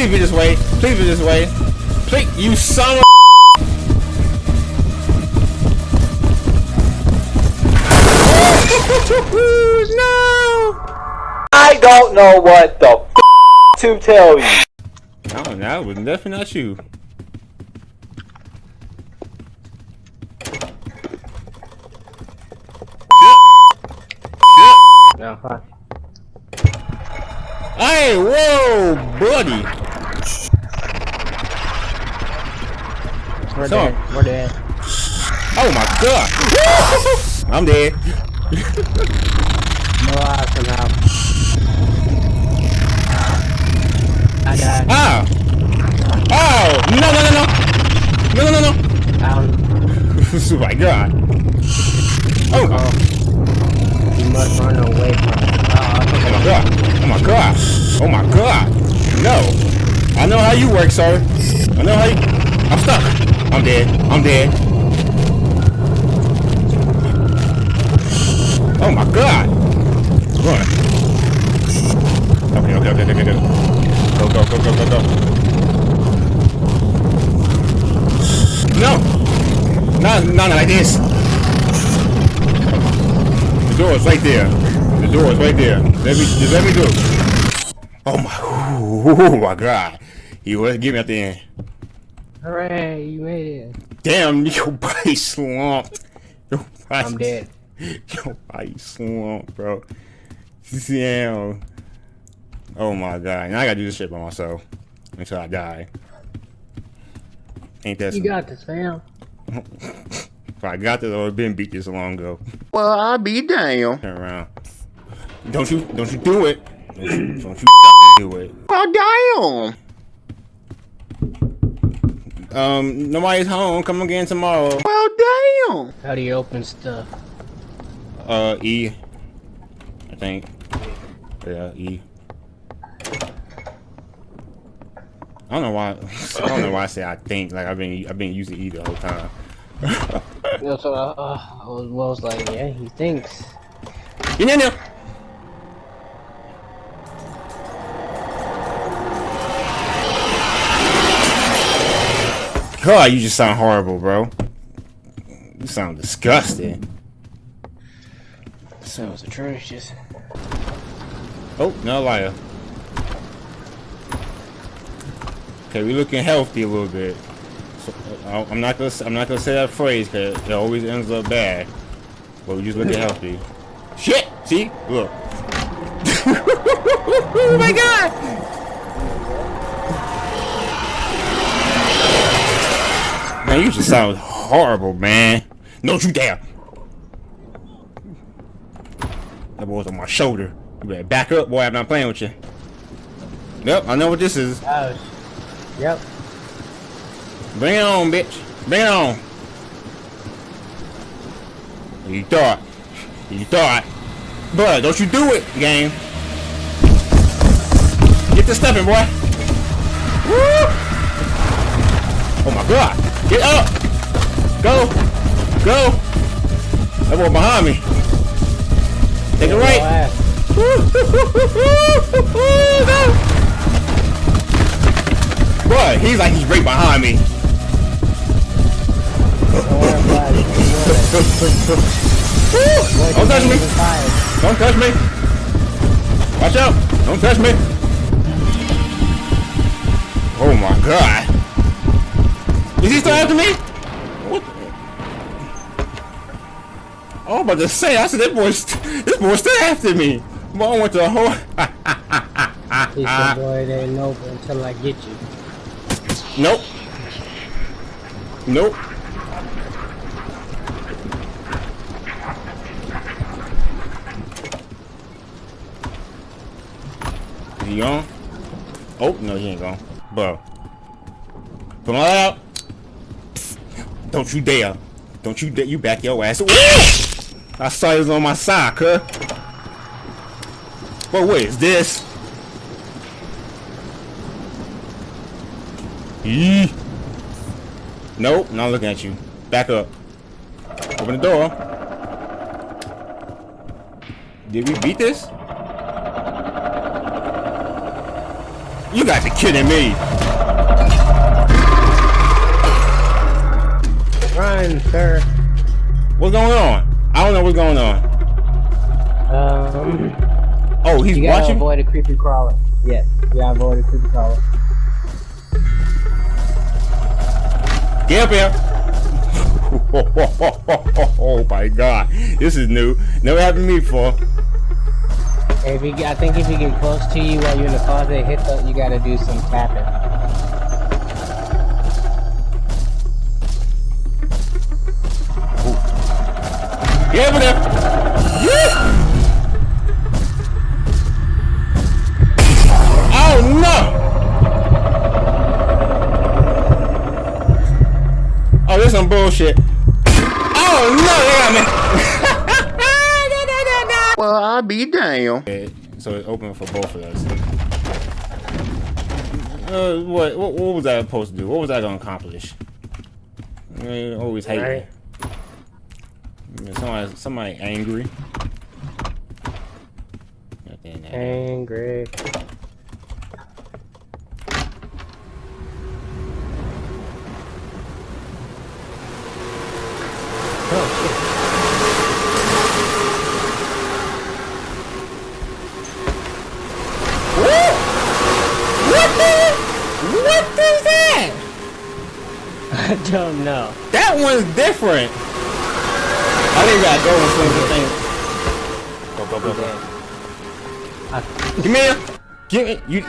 Please be this way. Please be this way. Please, you son of no! I don't know what the f to tell you. Oh, that was definitely not you. No, fuck. Hey, whoa, buddy. We're So- dead. We're dead. Oh my god. I'm dead. No lives somehow. I died. Ah! Oh! No, no, no, no! No, no, no, no! Down. oh my god. Oh! Oh. You must run away from it. Oh, Oh my god. Oh my god. Oh my god. No. I know how you work, sir. I know how you... I'm stuck. I'm dead. I'm dead. Oh my god. Run. Okay, okay, okay, okay, okay. Go, go, go, go, go, go. No! Not, not like this. The door is right there. The door is right there. Let me, just let me do. Oh my, oh my god. He was give me at the end. Hooray, you made it. Damn, your body slumped. Your body, I'm dead. Your body slumped, bro. Damn. Oh my god. Now I gotta do this shit by myself. Until I die. Ain't that You some- got this, fam. If I got this, I would have been beat this long ago. Well, I'll be damn. Turn around. Don't you, don't you do it. Don't you, don't you fucking do it. Oh, damn. Um, nobody's home. Come again tomorrow. Well, damn. How do you open stuff? Uh, E. I think. Yeah, E. I don't know why. I don't know why I say I think. Like I've been, I've been using E the whole time. No, so uh, uh, I was, Will's like, yeah, he thinks. You know, God, you just sound horrible, bro. You sound disgusting. Sounds atrocious. Oh, no liar. Okay, we're looking healthy a little bit. So, I'm not gonna, I'm not gonna say that phrase because it always ends up bad. But we just looking healthy. Shit! See? Look. oh my god! Man, you just sound horrible, man. Don't you dare! That boy's on my shoulder. You better back up, boy. I'm not playing with you. Yep, I know what this is. Yep. Bring it on, bitch. Bring it on. You thought. You thought. But don't you do it, game. Get the stepping, boy. Woo! Oh my god. Get up. Go. Go. That boy behind me. Take it Your right. ass. Boy, he's like he's right behind me. Don't worry about it. Boy, Don't touch me. ain't even fired. Don't touch me. Watch out. Don't touch me. Oh my god. Is he still after me? What? Oh, I'm about to say, I said that boy's, this boy's still after me. Boy, I went to a whole... He said, boy, it ain't over until I get you. Nope. Nope. Is he gone? Oh, no, he ain't gone. Bro. Come on out. Don't you dare. Don't you dare. You back your ass. I saw he was on my side, huh? But what is this? Yee. Nope, not looking at you. Back up. Open the door. Did we beat this? You got to kidding me. Run, sir. What's going on? I don't know what's going on. Um, Oh, he's you gotta watching. avoid a creepy crawler. Yes, you gotta avoid a creepy crawler. Get up here. oh my god. This is new. Never happened to me before. If he, I think if he get close to you while you're in the closet, hit the, you gotta do some tapping. Get over there. Yeah. Oh no. Oh, this some bullshit. Oh no, they got me. well, I'll be damn. So it's open for both of us. Uh, what, what what was I supposed to do? What was I gonna accomplish? I always hate Right. Somebody, somebody angry. Nothing Angry. Oh What the? What is that? shit! I don't know. That one's different. I think gotta go and swing the thing. Go, go, go, go. I, Give me here. Give me. You,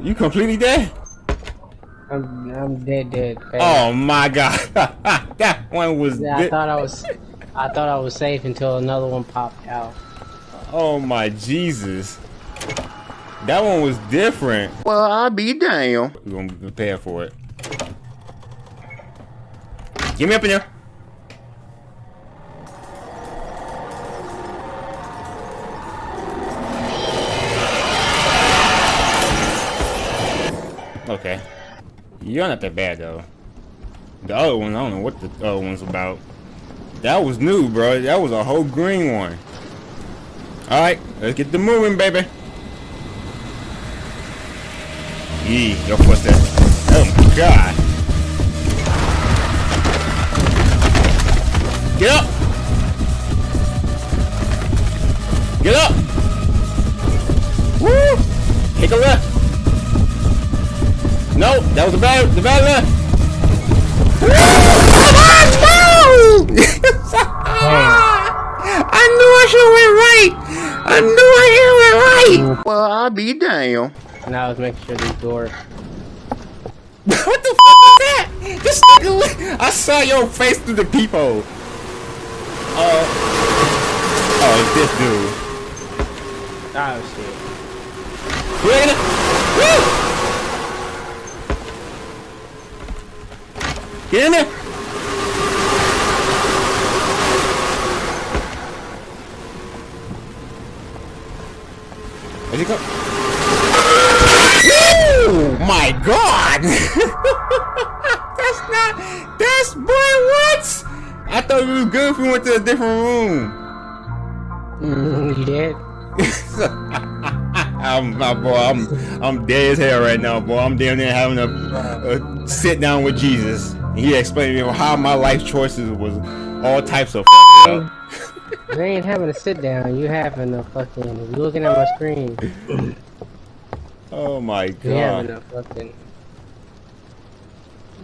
you completely dead? I'm, I'm dead, dead. Oh my god. that one was. Yeah, I thought I was, I thought I was safe until another one popped out. Oh my Jesus. That one was different. Well, I'll be damn. We're gonna be prepared for it. Get me up in there. Okay. You're not that bad though. The other one, I don't know what the other one's about. That was new, bro. That was a whole green one. Alright, let's get the moving, baby. Yee, your footsteps. Oh my god. Get up! Get up! Woo! Take a left. No, that was the bad, the bad left. Woo! no! I knew I should have went right. I knew I should have went right. Well, I'll be damn. Now let's make sure these doors. what the f is that? This nigga, I saw your face through the peephole. Uh, oh, it's this dude. Oh shit. You ready? Woo! Get in there. Where'd he go? Woo! My God! that's not. That's boy. What? I thought we was good if we went to a different room. Mm, you did? I'm my boy. I'm I'm dead as hell right now, boy. I'm down there having a, a sit down with Jesus. And he explained to me how my life choices was all types of up. You ain't having a sit down. You having a fucking. Looking at my screen. Oh my god. You having a fucking.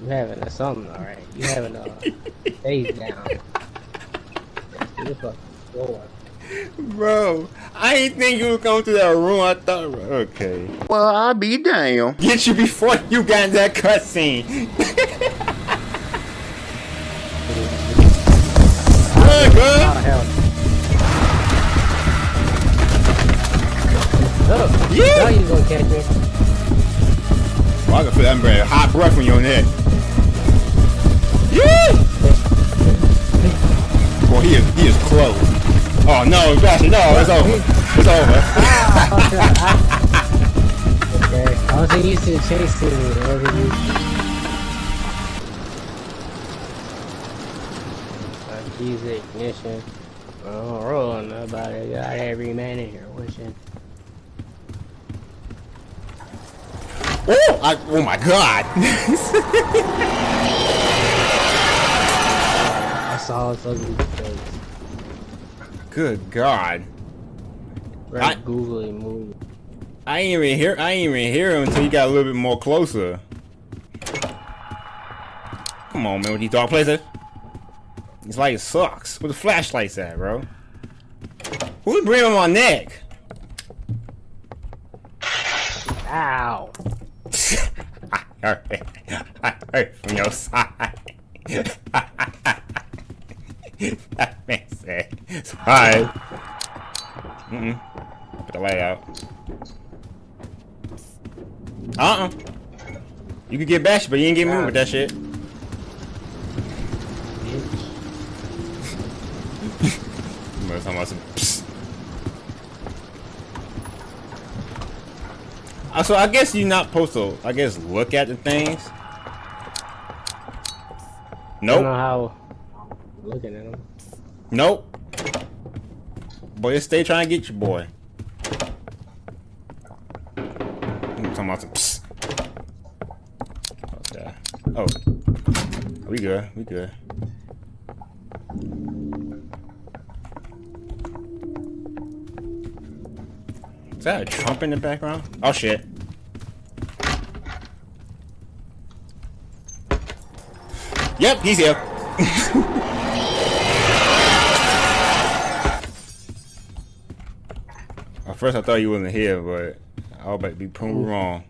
You having a something, alright. You having a face down. You fucking floor. Bro, I didn't think you would come to that room. I thought, okay. Well, I'll be damn. Get you before you got in that cutscene. Oh hell. Oh, Yeah. now you gonna catch me. Well, I can feel that breath, hot breath when you're on that. Yeah. Boy, he is, he is close. Oh no, bastard, no, it's over. It's over. Okay. I wasn't used to chasing you. I wasn't used to. Uh, keys to ignition. Oh, nobody got every man in here wishing. Oh, I, oh my god. I saw his ugly. Good god. Right, I- googly movie. I ain't even hear I ain't even hear him until he got a little bit more closer. Come on, man, with these dark places. It's like it sucks. Where the flashlights at, bro? Who's breathing on my neck? Ow! I heard, I heard from your side. that man said, sorry. Mm-mm. Put the light out. Uh-uh. You could get bashed, but you ain't get moved with that shit. Bitch. You must talking about some psst. Uh, so I guess you're not supposed to, I guess, look at the things. I don't know how. Looking at them. Nope. Boy, just stay trying to get you, boy. I'm talking about some psst. Okay. Oh. We good. We good. Is that a Trump in the background? Oh shit. Yep, he's here. At first I thought you wasn't here, but I was about to be proven wrong.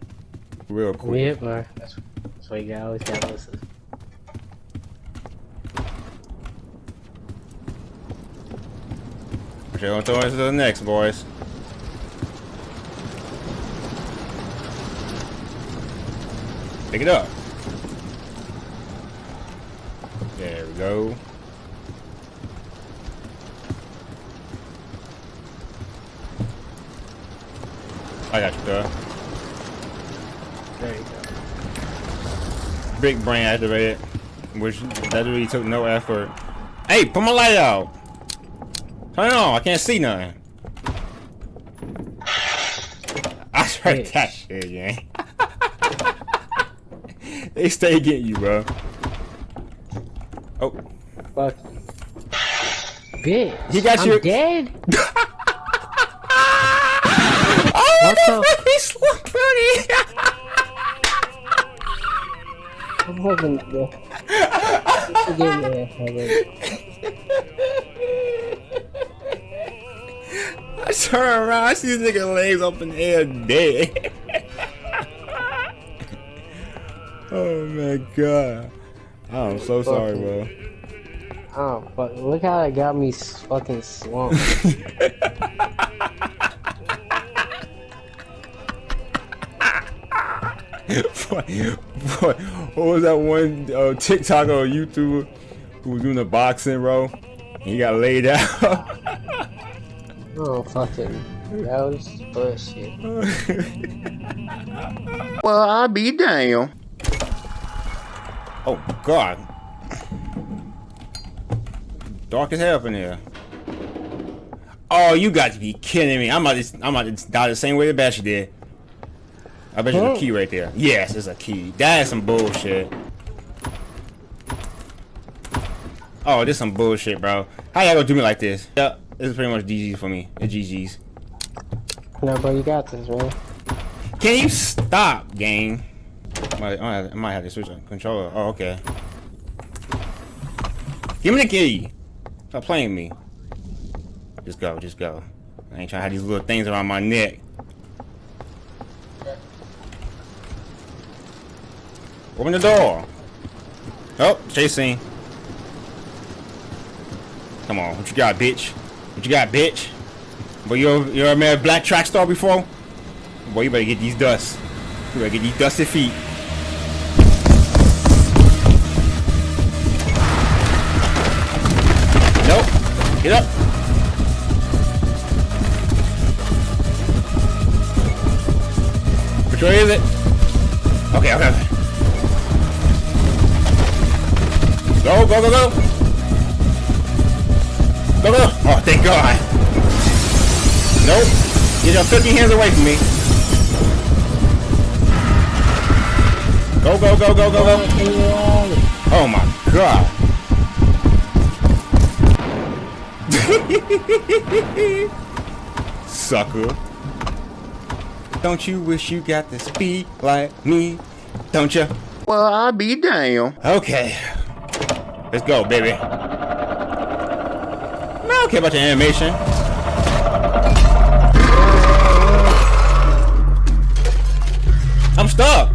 Real quick. Weird, bro. That's, that's why you gotta always gotta listen. Okay, on to the next, boys. Pick it up. There we go. You, girl. There you go. Big brain activated, which that really took no effort. Hey, put my light out. Turn it on. I can't see nothing. I tried Bitch. that shit, gang. they stay getting you, bro. Oh, Fuck. Bitch. He got I'm your- dead? What the- funny. I'm hoping. Yeah. Forgive me. Heather. I turn around, I see this nigga legs up in the air dead. oh my god. I'm so sorry, bro. Oh, fuck. Look how it got me fucking swamped. what, what, what was that one uh, TikTok or YouTuber who was doing the boxing, bro? He got laid out. oh, fucking. That was bullshit. well, I'll be damn. Oh God. Dark as hell in here. Oh, you got to be kidding me! I'm about to, I'm about to die the same way the Basher did. I bet you there's a key right there. Yes, there's a key. That is some bullshit. Oh, this some bullshit, bro. How y'all gonna do me like this? Yeah, this is pretty much GG's for me. It's GG's. No, bro, you got this, man. Can you stop, gang? I might, I might- have to switch the controller. Oh, okay. Give me the key. Stop playing me. Just go, just go. I ain't trying to have these little things around my neck. Open the door. Oh, chase scene. Come on, what you got, bitch? What you got, bitch? But you you ever met a black track star before? Boy, you better get these dusts. You better get these dusty feet. Nope. Get up. Which way is it? Okay, okay, Go, go, go, go. Go, go. Oh, thank God. Nope. Get your filthy hands away from me. Go, go, go, go, go, go. Oh my god. Sucker. Don't you wish you got to speed like me? Don't you? Well, I'll be damn. Okay. Let's go, baby. I don't care about your animation. I'm stuck.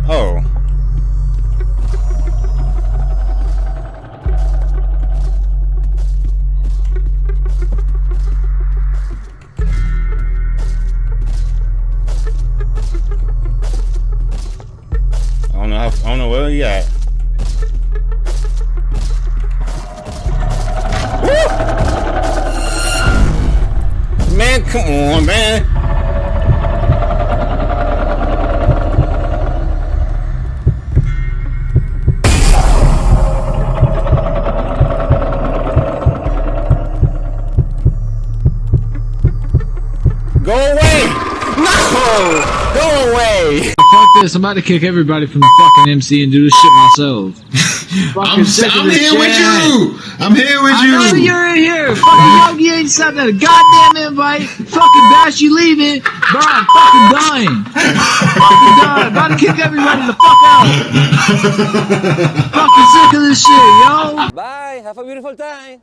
Fuck this, I'm about to kick everybody from the fucking MC and do this shit myself. I'm, sick of I'm this here with you. I'm here with I know you. you're in here. Fucking Yogi ain't sent a goddamn invite. Fucking Bash, you leaving. Bro, I'm fucking dying. fucking dying. About to kick everybody the fuck out. fucking sick of this shit, yo. Bye. Have a beautiful time.